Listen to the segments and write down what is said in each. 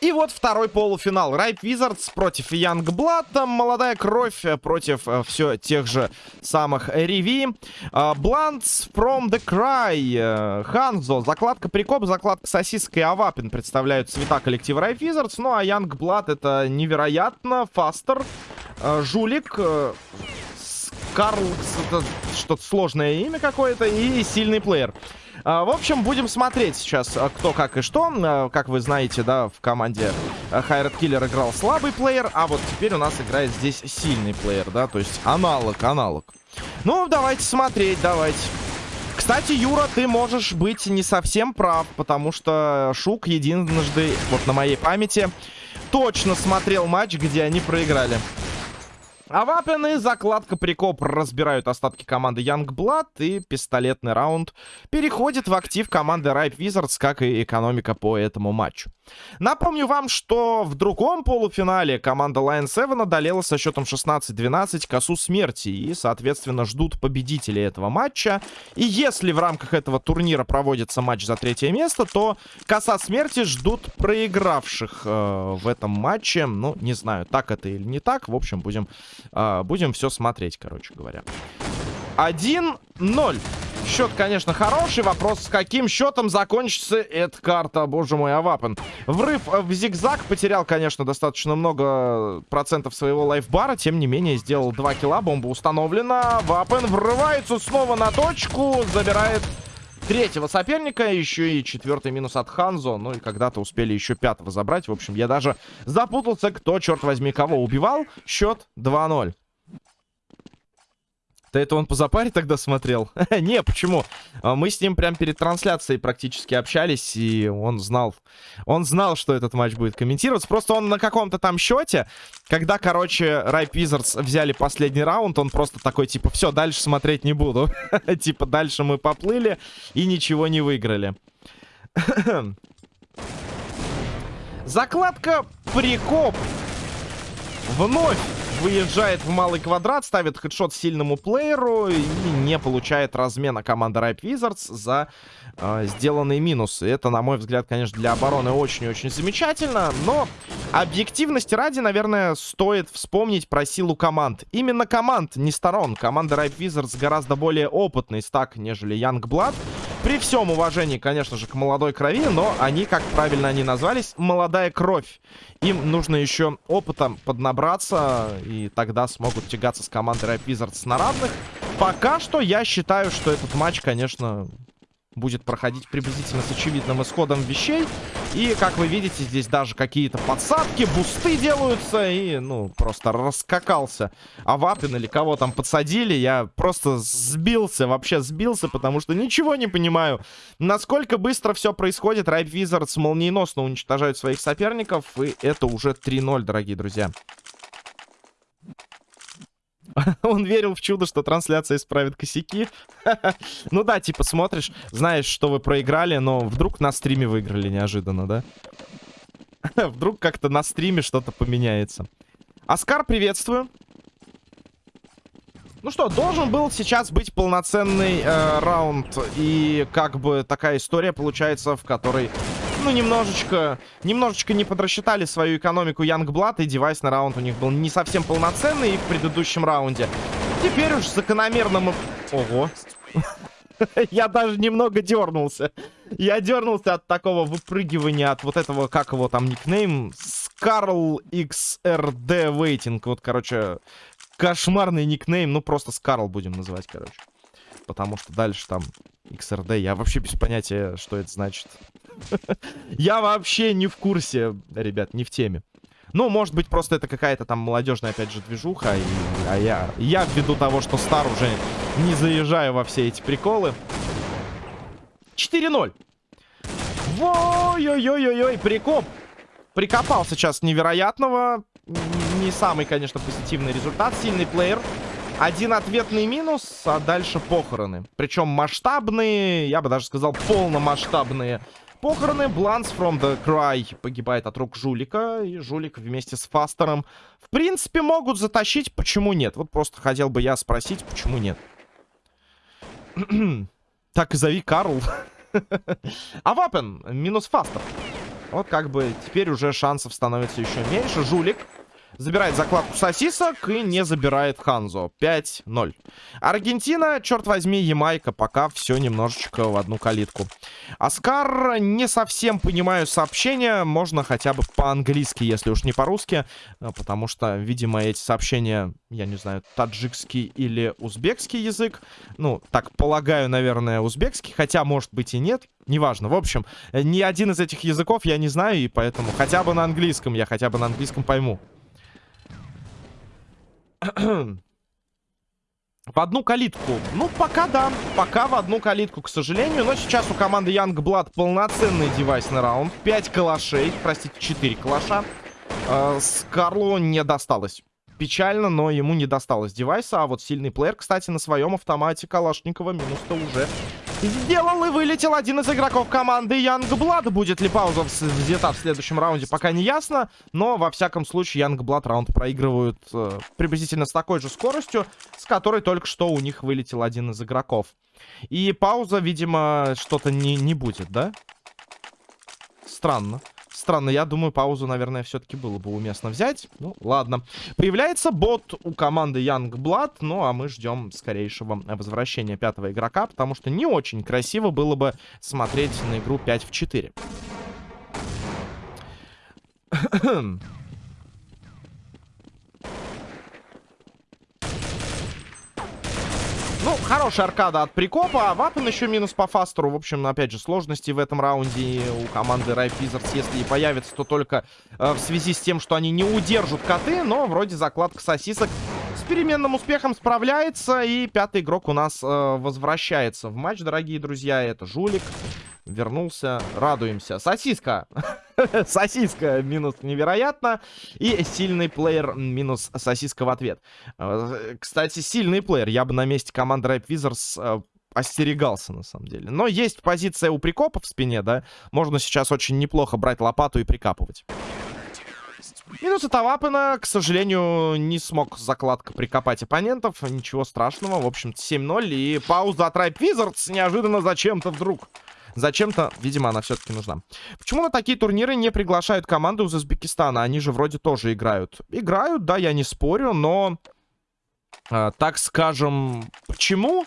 И вот второй полуфинал. Райп Wizards против Янгблата. Молодая кровь против э, все тех же самых Риви. Блантс from the Cry. Э, Ханзо. Закладка Прикоп, закладка Сосиска и Авапин представляют цвета коллектива Райп Wizards. Ну а Янгблад это невероятно. Фастер. Э, жулик. Э, Карл, что-то сложное имя какое-то. И сильный плеер. А, в общем, будем смотреть сейчас, а, кто как и что. А, как вы знаете, да, в команде Хайред Киллер играл слабый плеер, а вот теперь у нас играет здесь сильный плеер, да, то есть аналог, аналог. Ну, давайте смотреть, давайте. Кстати, Юра, ты можешь быть не совсем прав, потому что Шук единожды, вот на моей памяти, точно смотрел матч, где они проиграли. А Вапен и закладка Прикоп разбирают остатки команды Youngblood. И пистолетный раунд переходит в актив команды Ripe Wizards, как и экономика по этому матчу. Напомню вам, что в другом полуфинале команда Lion 7 одолела со счетом 16-12 косу смерти. И, соответственно, ждут победителей этого матча. И если в рамках этого турнира проводится матч за третье место, то коса смерти ждут проигравших э, в этом матче. Ну, не знаю, так это или не так. В общем, будем а, будем все смотреть, короче говоря. 1-0. Счет, конечно, хороший. Вопрос, с каким счетом закончится эта карта, боже мой, Авапен. Врыв в зигзаг. Потерял, конечно, достаточно много процентов своего лайфбара. Тем не менее, сделал 2 килла. Бомба установлена. Вапен врывается снова на точку. Забирает третьего соперника. Еще и четвертый минус от Ханзо. Ну и когда-то успели еще пятого забрать. В общем, я даже запутался, кто, черт возьми, кого убивал. Счет 2-0. Да это он по запаре тогда смотрел? Не, почему? А, мы с ним прям перед трансляцией практически общались, и он знал, он знал, что этот матч будет комментироваться. Просто он на каком-то там счете, когда, короче, Райп Wizards взяли последний раунд, он просто такой, типа, все, дальше смотреть не буду. типа, дальше мы поплыли и ничего не выиграли. Закладка прикоп. Вновь выезжает в малый квадрат, ставит хедшот сильному плееру и не получает размена команда Ripe Wizards за э, сделанные минусы. Это, на мой взгляд, конечно, для обороны очень-очень замечательно, но объективности ради, наверное, стоит вспомнить про силу команд. Именно команд, не сторон. Команда Ripe Wizards гораздо более опытный стак, нежели Youngblood. При всем уважении, конечно же, к молодой крови, но они, как правильно они назвались, молодая кровь. Им нужно еще опытом поднабраться, и тогда смогут тягаться с командой Рэп Wizards на равных. Пока что я считаю, что этот матч, конечно, будет проходить приблизительно с очевидным исходом вещей. И, как вы видите, здесь даже какие-то подсадки, бусты делаются. И, ну, просто раскакался Авапин или кого там подсадили. Я просто сбился, вообще сбился, потому что ничего не понимаю. Насколько быстро все происходит. Райп Визардс молниеносно уничтожают своих соперников. И это уже 3-0, дорогие друзья. Он верил в чудо, что трансляция исправит косяки. ну да, типа смотришь, знаешь, что вы проиграли, но вдруг на стриме выиграли неожиданно, да? вдруг как-то на стриме что-то поменяется. Оскар, приветствую. Ну что, должен был сейчас быть полноценный э, раунд. И как бы такая история получается, в которой ну, немножечко, немножечко не подрасчитали свою экономику Янгблад, и девайс на раунд у них был не совсем полноценный в предыдущем раунде. Теперь уж закономерно мы... Ого. Я даже немного дернулся. Я дернулся от такого выпрыгивания, от вот этого, как его там никнейм, Скарл XRD Waiting. Вот, короче, кошмарный никнейм. Ну, просто Скарл будем называть, короче. Потому что дальше там XRD. Я вообще без понятия, что это значит. Я вообще не в курсе, ребят, не в теме. Ну, может быть, просто это какая-то там молодежная, опять же, движуха. И, а я, я ввиду того, что стар уже не заезжаю во все эти приколы. 4-0. Ой-ой-ой-ой-ой, прикоп. Прикопал сейчас невероятного. Не самый, конечно, позитивный результат. Сильный плеер. Один ответный минус, а дальше похороны. Причем масштабные, я бы даже сказал, полномасштабные похороны. Бланс from the Cry погибает от рук Жулика. И Жулик вместе с Фастером, в принципе, могут затащить. Почему нет? Вот просто хотел бы я спросить, почему нет. так и зови Карл. а Вапен минус Фастер. Вот как бы теперь уже шансов становится еще меньше. Жулик Забирает закладку сосисок и не забирает Ханзо. 5-0. Аргентина, черт возьми, Ямайка. Пока все немножечко в одну калитку. Оскар, не совсем понимаю сообщения. Можно хотя бы по-английски, если уж не по-русски. А, потому что, видимо, эти сообщения, я не знаю, таджикский или узбекский язык. Ну, так полагаю, наверное, узбекский. Хотя, может быть, и нет. Неважно. В общем, ни один из этих языков я не знаю. И поэтому хотя бы на английском я хотя бы на английском пойму. В одну калитку. Ну, пока да. Пока в одну калитку, к сожалению. Но сейчас у команды Youngblood полноценный девайсный раунд. 5 калашей. Простите, 4 калаша. Э, с Карлу не досталось. Печально, но ему не досталось девайса. А вот сильный плеер, кстати, на своем автомате Калашникова минус-то уже сделал и вылетел один из игроков команды Youngblood. Будет ли пауза взята в следующем раунде, пока не ясно. Но, во всяком случае, Youngblood раунд проигрывают э, приблизительно с такой же скоростью, с которой только что у них вылетел один из игроков. И пауза, видимо, что-то не, не будет, да? Странно странно. Я думаю, паузу, наверное, все-таки было бы уместно взять. Ну, ладно. Появляется бот у команды Youngblood. Ну, а мы ждем скорейшего возвращения пятого игрока, потому что не очень красиво было бы смотреть на игру 5 в 4. Ну, хорошая аркада от прикопа. А Вапен еще минус по фастеру. В общем, опять же, сложности в этом раунде у команды Wizards, если и появится, то только э, в связи с тем, что они не удержат коты. Но вроде закладка сосисок с переменным успехом справляется. И пятый игрок у нас э, возвращается в матч, дорогие друзья. Это Жулик вернулся. Радуемся. Сосиска. сосиска минус невероятно. И сильный плеер минус сосиска в ответ. Э, кстати, сильный плеер. Я бы на месте команды Рэп э, остерегался, на самом деле. Но есть позиция у прикопа в спине, да. Можно сейчас очень неплохо брать лопату и прикапывать. Минус от Авапена, к сожалению, не смог закладка прикопать оппонентов. Ничего страшного. В общем-то, 7-0. И пауза от Ripe Wizards неожиданно зачем-то вдруг Зачем-то, видимо, она все-таки нужна. Почему на такие турниры не приглашают команду из Узбекистана? Они же вроде тоже играют. Играют, да, я не спорю, но... Э, так скажем, почему?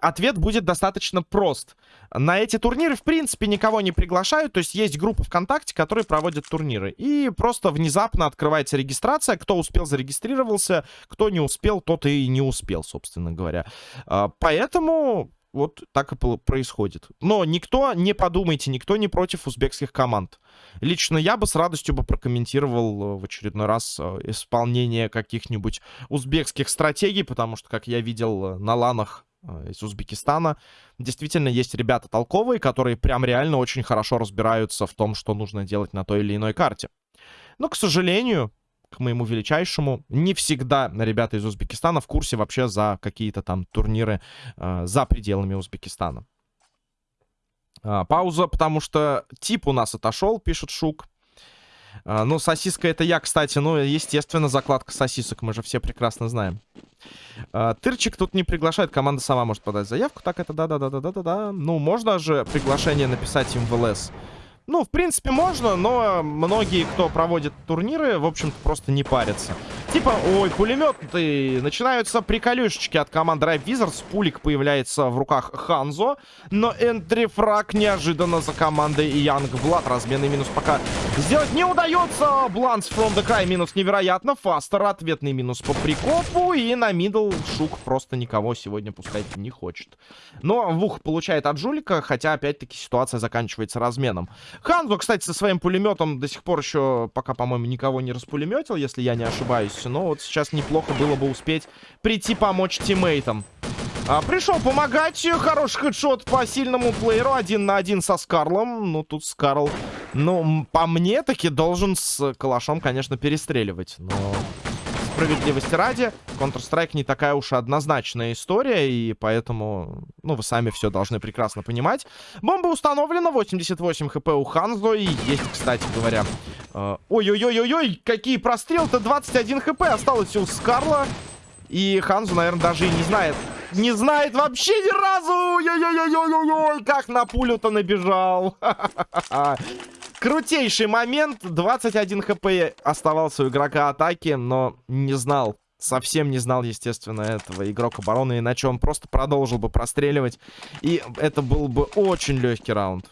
Ответ будет достаточно прост. На эти турниры, в принципе, никого не приглашают. То есть есть группа ВКонтакте, которые проводят турниры. И просто внезапно открывается регистрация. Кто успел, зарегистрировался. Кто не успел, тот и не успел, собственно говоря. А, поэтому вот так и происходит. Но никто, не подумайте, никто не против узбекских команд. Лично я бы с радостью бы прокомментировал э, в очередной раз э, исполнение каких-нибудь узбекских стратегий, потому что, как я видел э, на ланах из Узбекистана, действительно есть ребята толковые, которые прям реально очень хорошо разбираются в том, что нужно делать на той или иной карте. Но, к сожалению, к моему величайшему. Не всегда ребята из Узбекистана в курсе вообще за какие-то там турниры э, за пределами Узбекистана. А, пауза, потому что тип у нас отошел, пишет Шук. А, ну, сосиска это я, кстати. Ну, естественно, закладка сосисок. Мы же все прекрасно знаем. А, Тырчик тут не приглашает. Команда сама может подать заявку. Так, это да-да-да-да-да-да. Ну, можно же приглашение написать им в ЛС. Ну, в принципе, можно, но многие, кто проводит турниры, в общем-то, просто не парятся. Типа, ой, пулеметы. Начинаются приколюшечки от команды Ripe Wizards. Пулик появляется в руках Ханзо. Но entry frag неожиданно за командой Youngblood. Разменный минус пока сделать не удается. Бланс from the Cry минус невероятно. Фастер ответный минус по прикопу. И на middle Шук просто никого сегодня пускать не хочет. Но Вух получает от Жулика, хотя опять-таки ситуация заканчивается разменом. Ханзо, кстати, со своим пулеметом до сих пор еще пока, по-моему, никого не распулеметил, если я не ошибаюсь. Но вот сейчас неплохо было бы успеть прийти помочь тиммейтам. А, пришел помогать. Хороший хедшот по сильному плееру. Один на один со Скарлом. Ну, тут Скарл, ну, по мне таки должен с калашом, конечно, перестреливать. Но справедливости ради, Counter-Strike не такая уж однозначная история, и поэтому, ну, вы сами все должны прекрасно понимать. Бомба установлена, 88 хп у Ханзо, и есть, кстати говоря... Э, ой-ой-ой-ой-ой, какие прострелы-то, 21 хп осталось у Скарла. И Ханзу, наверное, даже и не знает. Не знает вообще ни разу! Ой, как на пулю-то набежал. Крутейший момент. 21 хп оставался у игрока атаки, но не знал. Совсем не знал, естественно, этого игрок обороны, иначе он просто продолжил бы простреливать. И это был бы очень легкий раунд.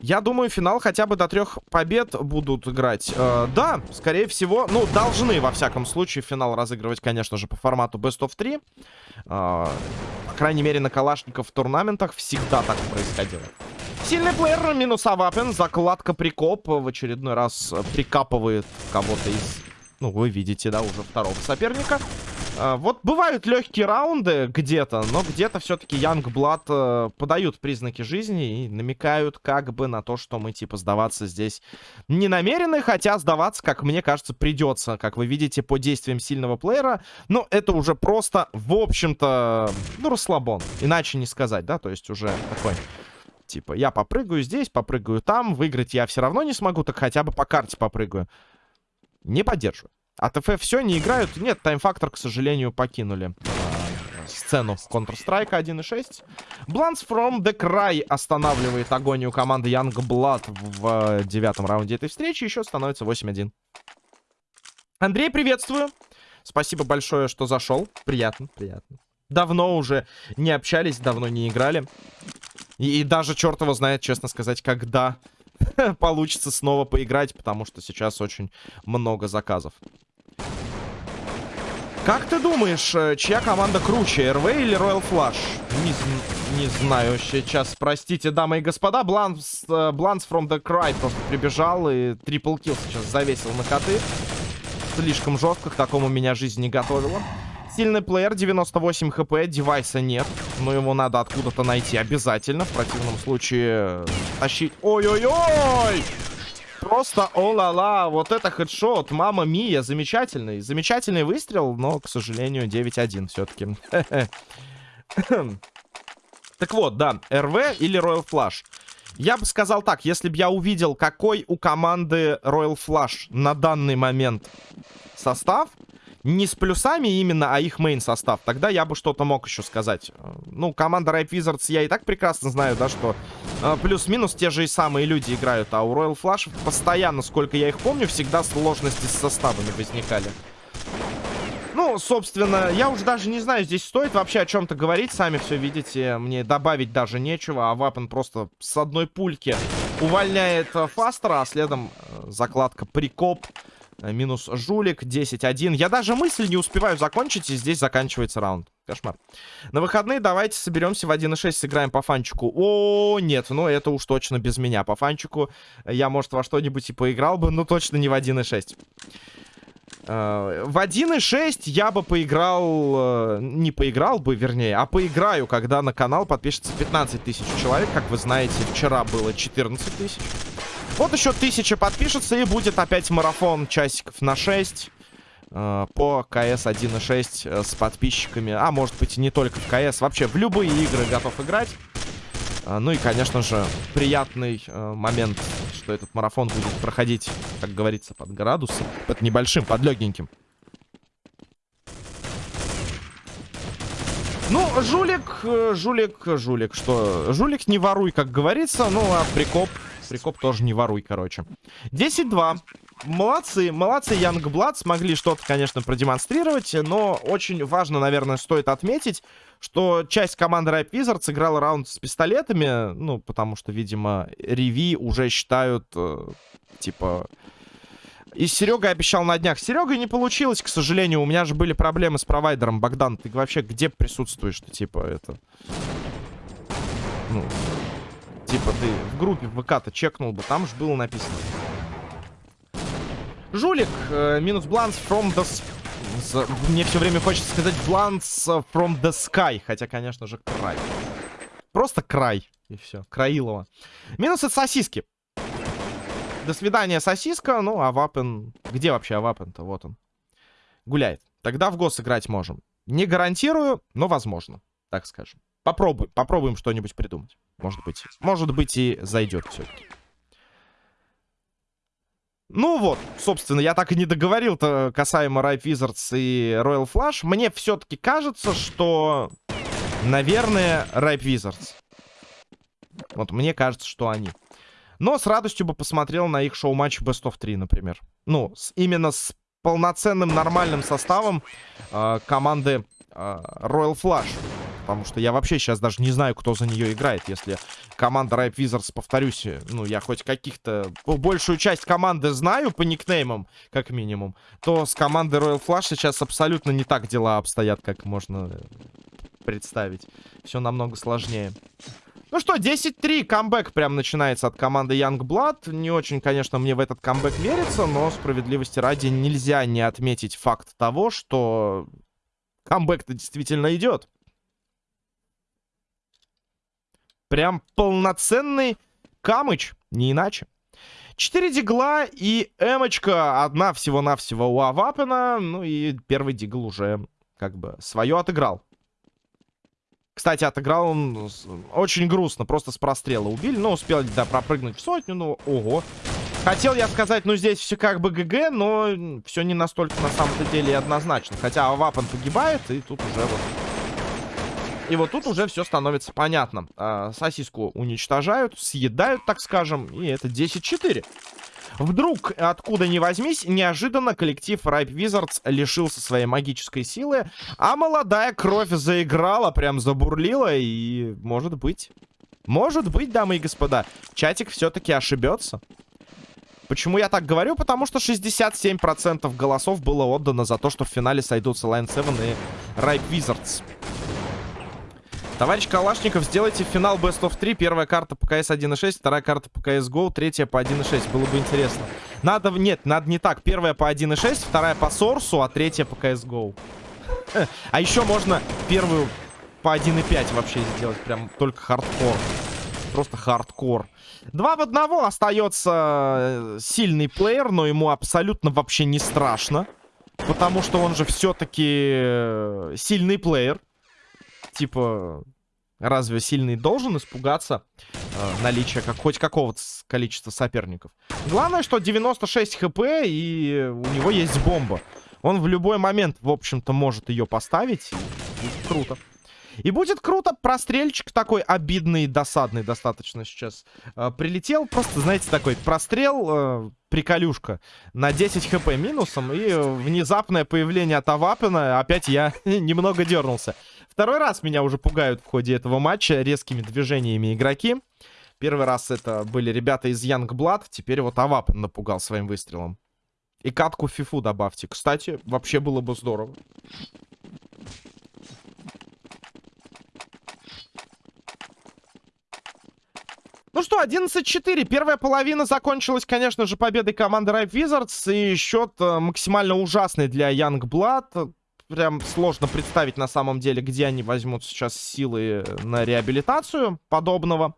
Я думаю, финал хотя бы до трех побед будут играть. Э, да, скорее всего, ну, должны, во всяком случае, финал разыгрывать, конечно же, по формату Best of 3. Э, по крайней мере, на Калашников в турнаментах всегда так происходило. Сильный плеер, минус Авапен, закладка прикоп. В очередной раз прикапывает кого-то из... Ну, вы видите, да, уже второго соперника. А, вот бывают легкие раунды где-то, но где-то все-таки Youngblood э, подают признаки жизни и намекают как бы на то, что мы типа сдаваться здесь не намерены, хотя сдаваться, как мне кажется, придется, как вы видите по действиям сильного плеера. Но это уже просто, в общем-то, ну, расслабон, иначе не сказать, да, то есть уже такой... Типа, я попрыгаю здесь, попрыгаю там, выиграть я все равно не смогу, так хотя бы по карте попрыгаю. Не поддерживаю. А ТФ все, не играют? Нет, таймфактор, к сожалению, покинули сцену Counter-Strike 1.6. Blunts from the Cry останавливает агонию команды Young Blood в девятом раунде этой встречи. Еще становится 8-1. Андрей, приветствую. Спасибо большое, что зашел. Приятно, приятно. Давно уже не общались, давно не играли. И, и даже черт его знает, честно сказать, когда получится снова поиграть, потому что сейчас очень много заказов. Как ты думаешь, э, чья команда круче, РВ или Royal Flush? Не, не знаю, сейчас, простите, дамы и господа, Бланс, uh, Blans from the Cry просто прибежал и трипл килл сейчас завесил на коты. Слишком жестко, к такому меня жизнь не готовила. Сильный плеер, 98 хп, девайса нет. Но его надо откуда-то найти обязательно. В противном случае э, тащить... Ой-ой-ой! Просто о-ла-ла, вот это хедшот, мама мия, замечательный. Замечательный выстрел, но, к сожалению, 9-1 все-таки. Так вот, да, РВ или Royal Flush. Я бы сказал так, если бы я увидел, какой у команды Royal Flush на данный момент состав, не с плюсами именно, а их мейн состав. Тогда я бы что-то мог еще сказать. Ну, команда Ripe Wizards я и так прекрасно знаю, да, что э, плюс-минус те же и самые люди играют. А у Royal Flush постоянно, сколько я их помню, всегда сложности с составами возникали. Ну, собственно, я уже даже не знаю, здесь стоит вообще о чем-то говорить. Сами все видите, мне добавить даже нечего. А Вапен просто с одной пульки увольняет э, Фастера, а следом э, закладка Прикоп. Э, минус жулик, 10-1. Я даже мысль не успеваю закончить, и здесь заканчивается раунд. Кошмар. На выходные давайте соберемся в 1.6, сыграем по фанчику. О, нет, ну это уж точно без меня. По фанчику я, может, во что-нибудь и поиграл бы, но точно не в 1.6. Uh, э, в 1.6 я бы поиграл, uh, не поиграл бы, вернее, а поиграю, когда на канал подпишется 15 тысяч человек. Как вы знаете, вчера было 14 тысяч. Вот еще тысяча подпишется и будет опять марафон часиков на 6 э, по КС 1.6 э, с подписчиками. А может быть не только в КС, вообще в любые игры готов играть. Э, ну и, конечно же, приятный момент, что этот марафон будет проходить, как говорится, под градусом. Под небольшим, под легеньким. Ну, жулик, жулик, жулик, что? Жулик не воруй, как говорится, ну а прикоп Прикоп тоже не воруй, короче. 10-2. Молодцы, молодцы, Янгблад смогли что-то, конечно, продемонстрировать, но очень важно, наверное, стоит отметить, что часть команды Ripe Wizards сыграла раунд с пистолетами, ну, потому что, видимо, Реви уже считают, э, типа... И Серега обещал на днях. Серега не получилось, к сожалению. У меня же были проблемы с провайдером. Богдан, ты вообще где присутствуешь-то, типа, это... Ну, Типа ты в группе ВК-то чекнул бы, там же было написано. Жулик, э, минус бланс from the... Мне все время хочется сказать бланс from the sky, хотя, конечно же, край. Просто край, и все, Краилова. Минус от сосиски. До свидания, сосиска. Ну, а Вапен... Где вообще Авапен-то? Вот он. Гуляет. Тогда в гос играть можем. Не гарантирую, но возможно, так скажем. Попробуем, попробуем что-нибудь придумать. Может быть, может быть и зайдет все-таки. Ну вот, собственно, я так и не договорил-то касаемо Ripe Wizards и Royal Flush. Мне все-таки кажется, что Наверное, Ripe Wizards. Вот мне кажется, что они. Но с радостью бы посмотрел на их шоу-матч Best of 3, например. Ну, с, именно с полноценным нормальным составом э, команды э, Royal Flush. Потому что я вообще сейчас даже не знаю, кто за нее играет. Если команда Ripe Wizards, повторюсь, ну, я хоть каких-то... Большую часть команды знаю по никнеймам, как минимум, то с командой Royal Flush сейчас абсолютно не так дела обстоят, как можно представить. Все намного сложнее. Ну что, 10-3, камбэк прям начинается от команды Youngblood. Не очень, конечно, мне в этот камбэк верится, но справедливости ради нельзя не отметить факт того, что камбэк-то действительно идет. Прям полноценный камыч, не иначе. Четыре дигла и эмочка. Одна всего-навсего у Авапена. Ну и первый дигл уже как бы свое отыграл. Кстати, отыграл он очень грустно. Просто с прострела убили. Но успел, да, пропрыгнуть в сотню. Ну, ого. Хотел я сказать, ну здесь все как бы ГГ, но все не настолько на самом-то деле однозначно. Хотя Авапен погибает, и тут уже вот и вот тут уже все становится понятно. А, сосиску уничтожают, съедают, так скажем. И это 10-4. Вдруг, откуда ни возьмись, неожиданно коллектив Ripe Wizards лишился своей магической силы, а молодая кровь заиграла, прям забурлила, и может быть... Может быть, дамы и господа, чатик все-таки ошибется. Почему я так говорю? Потому что 67% голосов было отдано за то, что в финале сойдутся Line 7 и Ripe Wizards. Товарищ Калашников, сделайте финал Best of 3. Первая карта по CS 1.6, вторая карта по CSGO, третья по 1.6. Было бы интересно. Надо... Нет, надо не так. Первая по 1.6, вторая по Source у, а третья по CSGO. А еще можно первую по 1.5 вообще сделать. Прям только хардкор. Просто хардкор. Два в одного остается э, сильный плеер, но ему абсолютно вообще не страшно. Потому что он же все-таки э, сильный плеер типа, разве сильный должен испугаться э, наличия как, хоть какого-то количества соперников? Главное, что 96 хп, и у него есть бомба. Он в любой момент, в общем-то, может ее поставить. Круто. И будет круто, прострельчик такой обидный, досадный достаточно сейчас э, прилетел. Просто, знаете, такой прострел, э, приколюшка на 10 хп минусом. И внезапное появление Тавапина. Опять я немного дернулся. Второй раз меня уже пугают в ходе этого матча резкими движениями игроки. Первый раз это были ребята из Youngblood. Теперь вот Авап напугал своим выстрелом. И катку фифу добавьте. Кстати, вообще было бы здорово. Ну что, 11-4. Первая половина закончилась, конечно же, победой команды Ripe Wizards. И счет э, максимально ужасный для Youngblood прям сложно представить на самом деле, где они возьмут сейчас силы на реабилитацию подобного.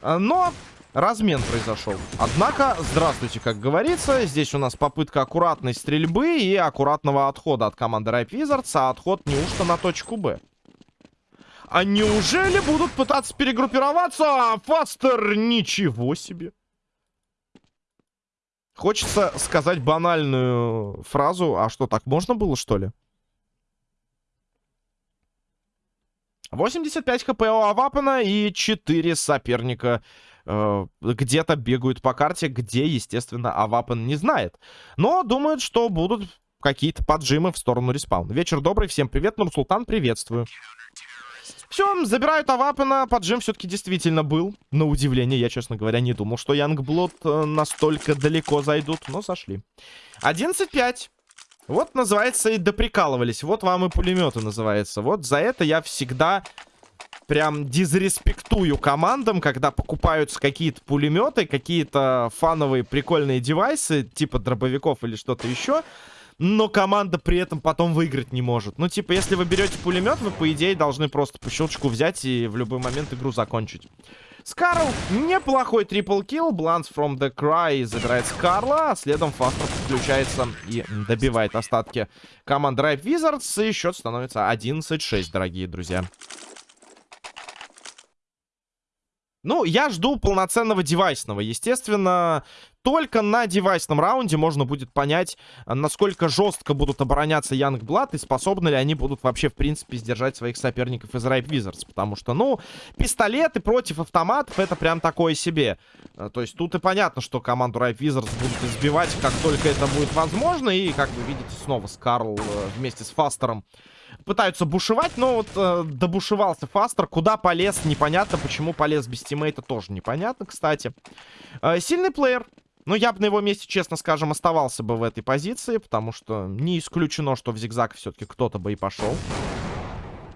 А, но размен произошел. Однако, здравствуйте, как говорится, здесь у нас попытка аккуратной стрельбы и аккуратного отхода от команды Ripe Wizards, а отход неужто на точку Б. А неужели будут пытаться перегруппироваться? Фастер, ничего себе. Хочется сказать банальную фразу, а что, так можно было, что ли? 85 хп у Авапана и 4 соперника э, где-то бегают по карте, где, естественно, Авапан не знает. Но думают, что будут какие-то поджимы в сторону respawn. Вечер добрый, всем привет, Нурсултан, приветствую. Все, забирают Авапена, поджим все-таки действительно был. На удивление, я, честно говоря, не думал, что Youngblood э, настолько далеко зайдут, но сошли. 11-5. Вот, называется, и доприкалывались. Вот вам и пулеметы называется. Вот за это я всегда прям дизреспектую командам, когда покупаются какие-то пулеметы, какие-то фановые прикольные девайсы, типа дробовиков или что-то еще, но команда при этом потом выиграть не может. Ну, типа, если вы берете пулемет, вы, по идее, должны просто по щелчку взять и в любой момент игру закончить. Скарл неплохой трипл килл. Бланс from the Cry забирает Скарла. А следом Фастер подключается и добивает остатки команды Ripe Wizards. И счет становится 11-6, дорогие друзья. Ну, я жду полноценного девайсного. Естественно, только на девайсном раунде можно будет понять, насколько жестко будут обороняться Янгблад и способны ли они будут вообще, в принципе, сдержать своих соперников из Ripe Wizards. Потому что, ну, пистолеты против автоматов это прям такое себе. А, то есть тут и понятно, что команду Ripe Wizards будут избивать, как только это будет возможно. И, как вы видите, снова Скарл э, вместе с Фастером пытаются бушевать, но вот э, добушевался Фастер. Куда полез, непонятно. Почему полез без тиммейта, тоже непонятно, кстати. Э, сильный плеер. Ну, я бы на его месте, честно скажем, оставался бы в этой позиции, потому что не исключено, что в зигзаг все-таки кто-то бы и пошел.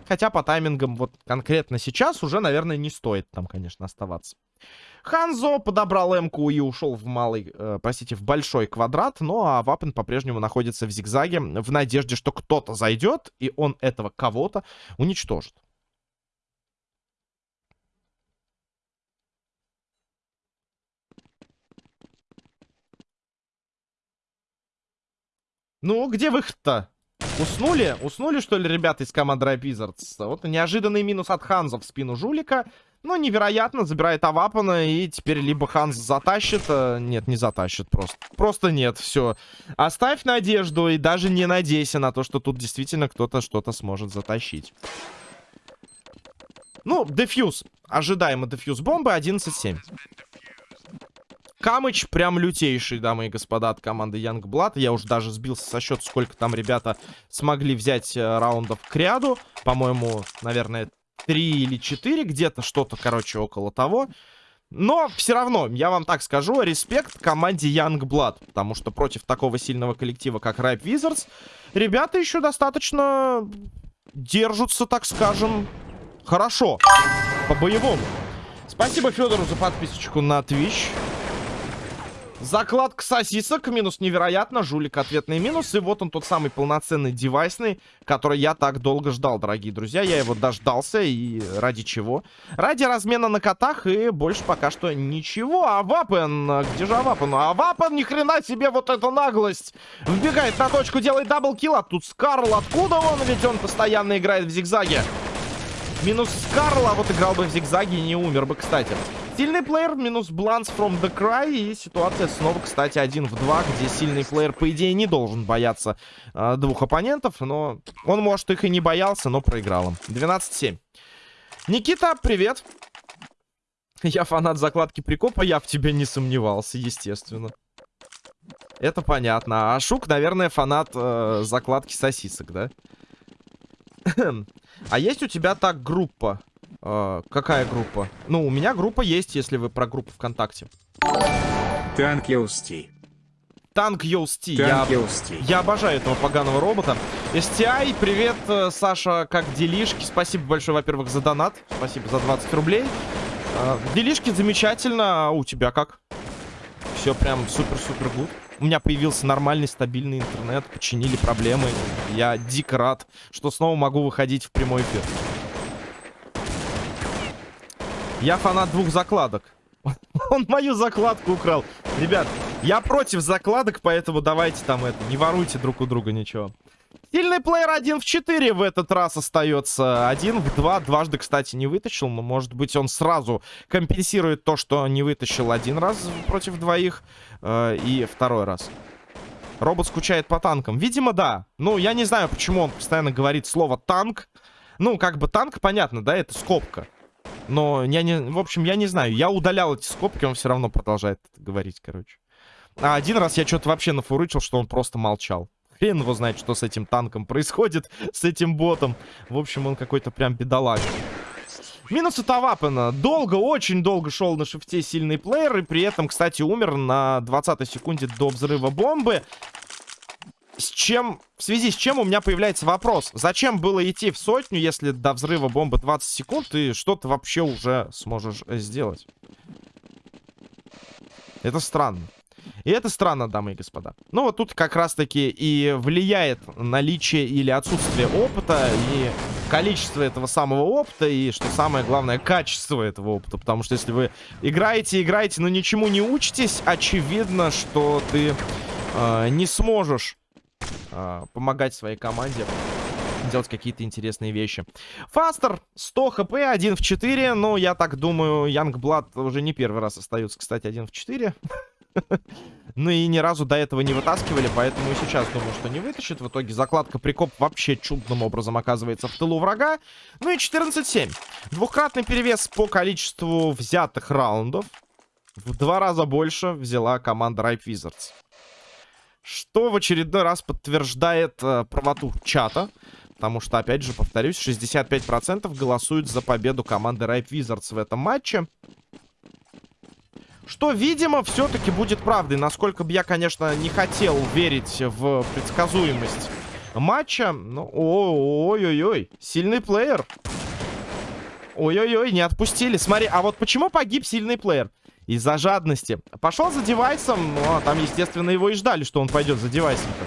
Хотя по таймингам вот конкретно сейчас уже, наверное, не стоит там, конечно, оставаться. Ханзо подобрал М-ку и ушел в малый, э, простите, в большой квадрат. Ну, а Вапен по-прежнему находится в зигзаге в надежде, что кто-то зайдет, и он этого кого-то уничтожит. Ну, где выход-то? Уснули? Уснули, что ли, ребята из команды Wizards? Вот неожиданный минус от Ханза в спину жулика. Ну, невероятно, забирает Авапана, и теперь либо Ханс затащит... Э, нет, не затащит просто. Просто нет, все. Оставь надежду и даже не надейся на то, что тут действительно кто-то что-то сможет затащить. Ну, дефьюз. Ожидаемо дефьюз бомбы 11-7. Камыч прям лютейший, дамы и господа, от команды Youngblood. Я уже даже сбился со счета, сколько там ребята смогли взять э, раундов к ряду. По-моему, наверное, 3 или 4, где-то что-то, короче, около того. Но все равно, я вам так скажу, респект команде Youngblood. Потому что против такого сильного коллектива, как Ripe Wizards, ребята еще достаточно держатся, так скажем, хорошо. По-боевому. Спасибо Федору за подписочку на Twitch. Закладка сосисок, минус невероятно, жулик ответный минус. И вот он тот самый полноценный девайсный, который я так долго ждал, дорогие друзья. Я его дождался, и ради чего? Ради размена на котах, и больше пока что ничего. А Вапен, где же Авапен? А Вапен, ни хрена себе, вот эта наглость! Вбегает на точку, делает double kill, а тут Скарл, откуда он? Ведь он постоянно играет в зигзаге. Минус Скарл, а вот играл бы в зигзаге и не умер бы, кстати. Сильный плеер минус Бланс from the Cry. И ситуация снова, кстати, один в два, где сильный плеер, по идее, не должен бояться э, двух оппонентов. Но он, может, их и не боялся, но проиграл им. 12-7. Никита, привет. Я фанат закладки прикопа, я в тебе не сомневался, естественно. Это понятно. А Шук, наверное, фанат э, закладки сосисок, да? А есть у тебя так группа? Э, какая группа? Ну, у меня группа есть, если вы про группу ВКонтакте. Thank you, STI. Thank you, STI. Я, я обожаю этого поганого робота. STI, привет, э, Саша, как делишки? Спасибо большое, во-первых, за донат. Спасибо за 20 рублей. Э, делишки замечательно. А у тебя как? Все прям супер-супер гуд. У меня появился нормальный, стабильный интернет. Починили проблемы. Я дико рад, что снова могу выходить в прямой эфир. Я фанат двух закладок. Он мою закладку украл. Ребят, я против закладок, поэтому давайте там это, не воруйте друг у друга ничего. Сильный плеер 1 в 4 в этот раз остается. 1 в 2. Дважды, кстати, не вытащил. Но, может быть, он сразу компенсирует то, что не вытащил один раз против двоих. Э, и второй раз. Робот скучает по танкам. Видимо, да. Ну, я не знаю, почему он постоянно говорит слово «танк». Ну, как бы танк, понятно, да, это скобка. Но я не... В общем, я не знаю. Я удалял эти скобки, он все равно продолжает говорить, короче. А один раз я что-то вообще нафурычил, что он просто молчал. Хрен его знает, что с этим танком происходит, с этим ботом. В общем, он какой-то прям бедолаг. Минус от Авапена. Долго, очень долго шел на шифте сильный плеер. И при этом, кстати, умер на 20 секунде до взрыва бомбы с чем... В связи с чем у меня появляется вопрос. Зачем было идти в сотню, если до взрыва бомбы 20 секунд, и что ты вообще уже сможешь э, сделать? Это странно. И это странно, дамы и господа. Ну, вот тут как раз-таки и влияет наличие или отсутствие опыта, и количество этого самого опыта, и, что самое главное, качество этого опыта. Потому что если вы играете, играете, но ничему не учитесь, очевидно, что ты э, не сможешь э, помогать своей команде делать какие-то интересные вещи. Фастер, 100 хп, 1 в 4. Ну, я так думаю, Янгблад уже не первый раз остается, кстати, 1 в 4. Ну и ни разу до этого не вытаскивали, поэтому и сейчас думаю, что не вытащит. В итоге закладка прикоп вообще чудным образом оказывается в тылу врага. Ну и 14-7. Двухкратный перевес по количеству взятых раундов. В два раза больше взяла команда Ripe Wizards. Что в очередной раз подтверждает э, правоту чата. Потому что, опять же, повторюсь, 65% голосуют за победу команды Ripe Wizards в этом матче. Что, видимо, все-таки будет правдой. Насколько бы я, конечно, не хотел верить в предсказуемость матча. Ну, ой-ой-ой, сильный плеер. Ой-ой-ой, не отпустили. Смотри, а вот почему погиб сильный плеер? Из-за жадности. Пошел за девайсом, ну, а там, естественно, его и ждали, что он пойдет за девайсом-то.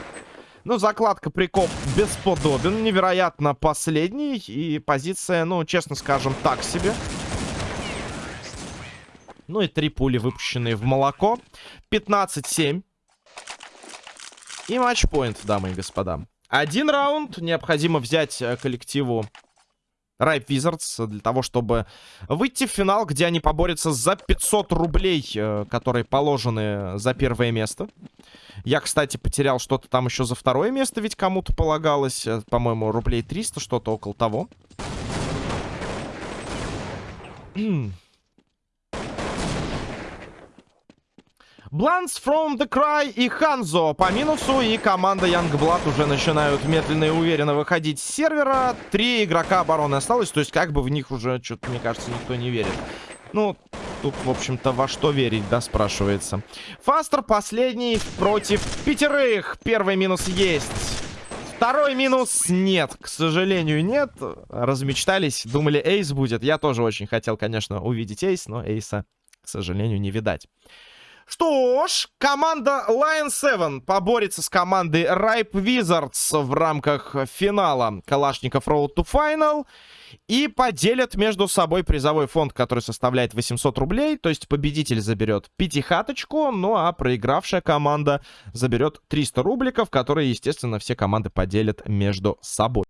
Ну, закладка прикоп бесподобен. Невероятно последний. И позиция, ну, честно скажем, так себе. Ну и три пули, выпущенные в молоко. 15-7. И матчпоинт, дамы и господа. Один раунд. Необходимо взять э, коллективу Ripe Wizards для того, чтобы выйти в финал, где они поборются за 500 рублей, э, которые положены за первое место. Я, кстати, потерял что-то там еще за второе место, ведь кому-то полагалось. Э, по-моему, рублей 300, что-то около того. Blunts from the Cry и Ханзо по минусу. И команда Youngblood уже начинают медленно и уверенно выходить с сервера. Три игрока обороны осталось. То есть как бы в них уже, что-то, мне кажется, никто не верит. Ну, тут, в общем-то, во что верить, да, спрашивается. Фастер последний против пятерых. Первый минус есть. Второй минус нет, к сожалению, нет. Размечтались, думали, эйс будет. Я тоже очень хотел, конечно, увидеть эйс, но эйса, к сожалению, не видать. Что ж, команда Lion 7 поборется с командой Ripe Wizards в рамках финала Калашников Road to Final. И поделят между собой призовой фонд, который составляет 800 рублей. То есть победитель заберет пятихаточку, ну а проигравшая команда заберет 300 рубликов, которые, естественно, все команды поделят между собой.